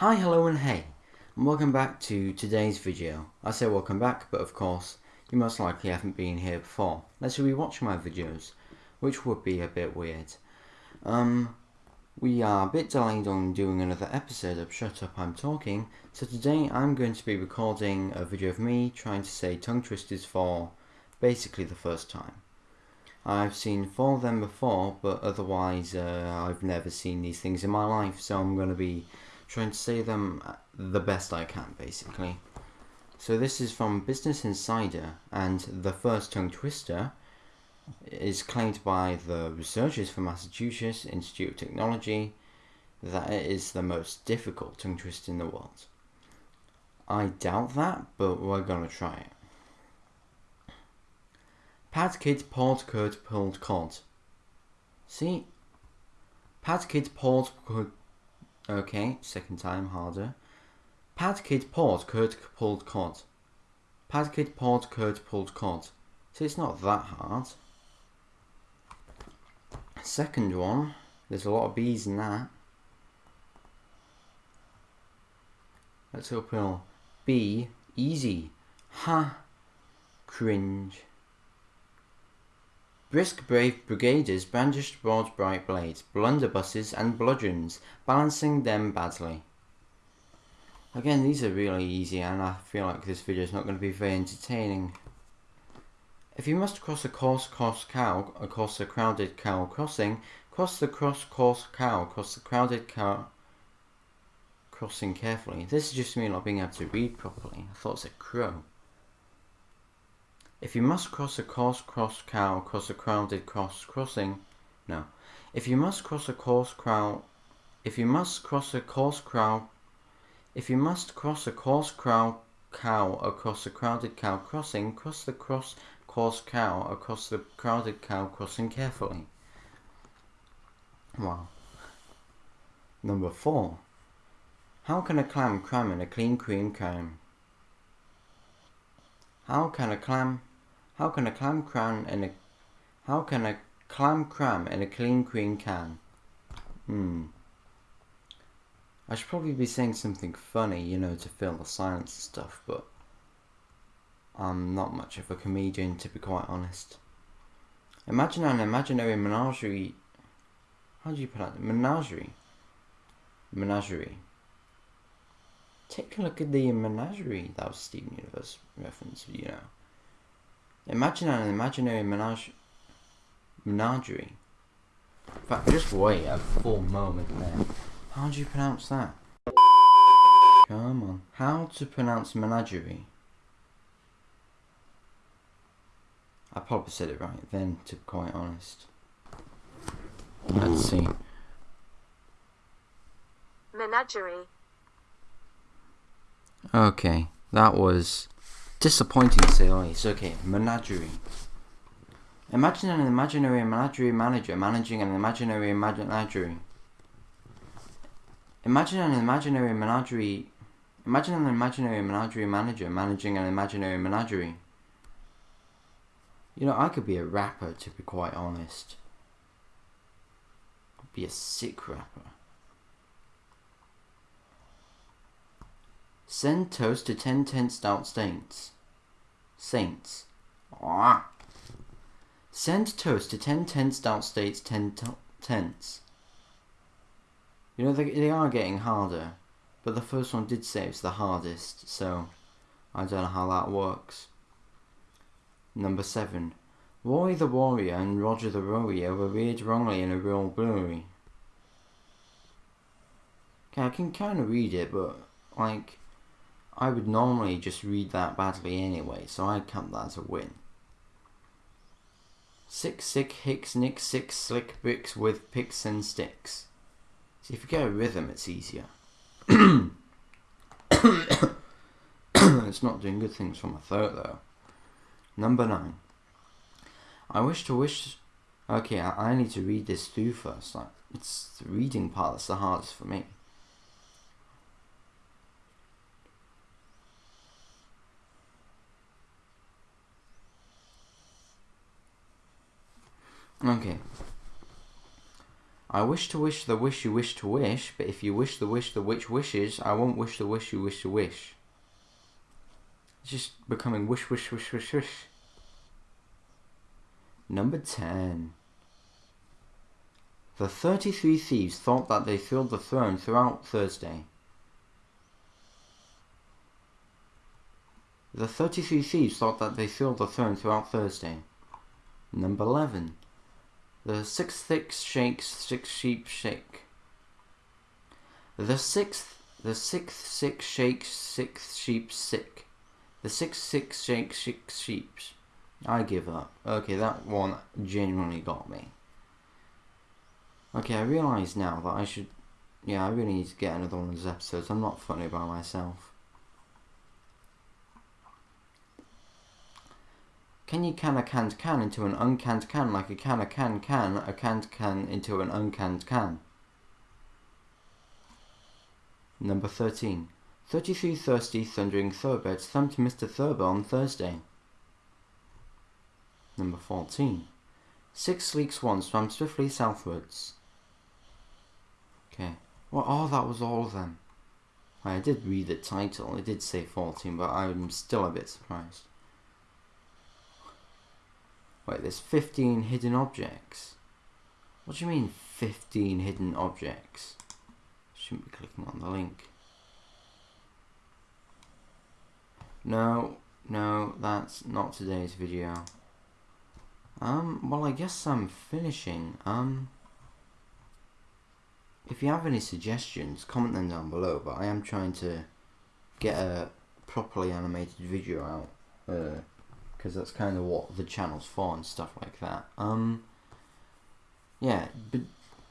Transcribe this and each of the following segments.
Hi, hello and hey, and welcome back to today's video. I say welcome back, but of course, you most likely haven't been here before. Let's rewatch my videos, which would be a bit weird. Um, we are a bit delayed on doing another episode of Shut Up I'm Talking, so today I'm going to be recording a video of me trying to say tongue twisters for basically the first time. I've seen four of them before, but otherwise uh, I've never seen these things in my life, so I'm going to be trying to say them uh, the best I can, basically. So this is from Business Insider, and the first tongue twister is claimed by the researchers from Massachusetts Institute of Technology that it is the most difficult tongue twister in the world. I doubt that, but we're gonna try it. Pad kid poured curd pulled cod. See? Pad kid poured curd Okay, second time harder. Pad kid poured curd pulled cod. Pad kid poured curd pulled cod. So it's not that hard. Second one, there's a lot of bees in that. Let's uphill. B, easy. Ha, cringe. Brisk brave brigaders brandished broad bright blades, blunderbusses and bludgeons, balancing them badly. Again, these are really easy and I feel like this video is not going to be very entertaining. If you must cross a coarse coarse cow across a crowded cow crossing, cross the cross coarse cow across the crowded cow crossing carefully. This is just me not being able to read properly. I thought it said crow. If you must cross a coarse cross cow across a crowded cross crossing, no. If you must cross a coarse crow, if you must cross a coarse crow, if you must cross a coarse crow cow across a crowded cow crossing, cross the cross coarse cow across the crowded cow crossing carefully. Wow. Number four. How can a clam cram in a clean cream can? How can a clam how can a clam cram in a how can a clam cram in a clean queen can? Hmm. I should probably be saying something funny, you know, to fill the silence and stuff, but I'm not much of a comedian to be quite honest. Imagine an imaginary menagerie how do you pronounce it? Menagerie. Menagerie. Take a look at the menagerie. That was Steven Universe reference, you know. Imagine an imaginary menage menagerie. In fact, just wait a full moment there. How do you pronounce that? Come on. How to pronounce menagerie? I probably said it right then, to be quite honest. Let's see. Menagerie. Okay, that was Disappointing say the least. Okay, menagerie. Imagine an imaginary menagerie manager managing an imaginary menagerie. Imagine an imaginary menagerie. Imagine an imaginary menagerie manager managing an imaginary menagerie. You know, I could be a rapper, to be quite honest. I'd be a sick rapper. Send toast to 10 10 stout saints. Saints. Aww. Send toast to 10 10 stout states 10 tenths. You know, they, they are getting harder. But the first one did say it's the hardest, so I don't know how that works. Number 7. Roy the Warrior and Roger the Warrior were reared wrongly in a rural brewery. Okay, I can kind of read it, but, like, I would normally just read that badly anyway, so I'd count that as a win. Six sick hicks nick six slick bricks with picks and sticks. See, if you get a rhythm, it's easier. it's not doing good things for my throat though. Number nine. I wish to wish. Okay, I, I need to read this through first. Like, it's the reading part that's the hardest for me. Okay. I wish to wish the wish you wish to wish, but if you wish the wish the witch wishes, I won't wish the wish you wish to wish. It's just becoming wish, wish, wish, wish, wish. Number 10. The 33 thieves thought that they filled the throne throughout Thursday. The 33 thieves thought that they filled the throne throughout Thursday. Number 11. The six six shakes, six sheep shake. The sixth, the sixth six shakes, six sheep sick. The six six shakes, six sheep. I give up. Okay, that one genuinely got me. Okay, I realise now that I should... Yeah, I really need to get another one of those episodes. I'm not funny by myself. Can you can a canned can into an uncanned can like a can a can can a canned can into an uncanned can? Number 13. 33 thirsty thundering thoroughbreds thumped Mr. Thurber on Thursday. Number 14. Six sleek swans swam swiftly southwards. Okay. Well, oh, that was all of them. I did read the title. It did say 14, but I'm still a bit surprised. Wait, there's 15 hidden objects. What do you mean 15 hidden objects? Shouldn't be clicking on the link. No, no, that's not today's video. Um, well I guess I'm finishing. Um, if you have any suggestions, comment them down below, but I am trying to get a properly animated video out. Uh, because that's kind of what the channel's for and stuff like that. Um, yeah, but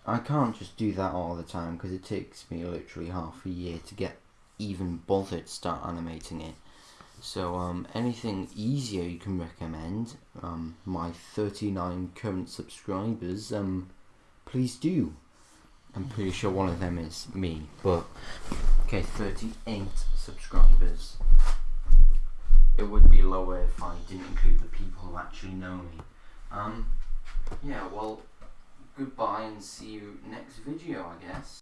I can't just do that all the time because it takes me literally half a year to get even bothered to start animating it. So um, anything easier you can recommend, um, my 39 current subscribers, um, please do. I'm pretty sure one of them is me, but okay, 38 subscribers it would be lower if I didn't include the people who actually know me. Um, yeah, well, goodbye and see you next video, I guess.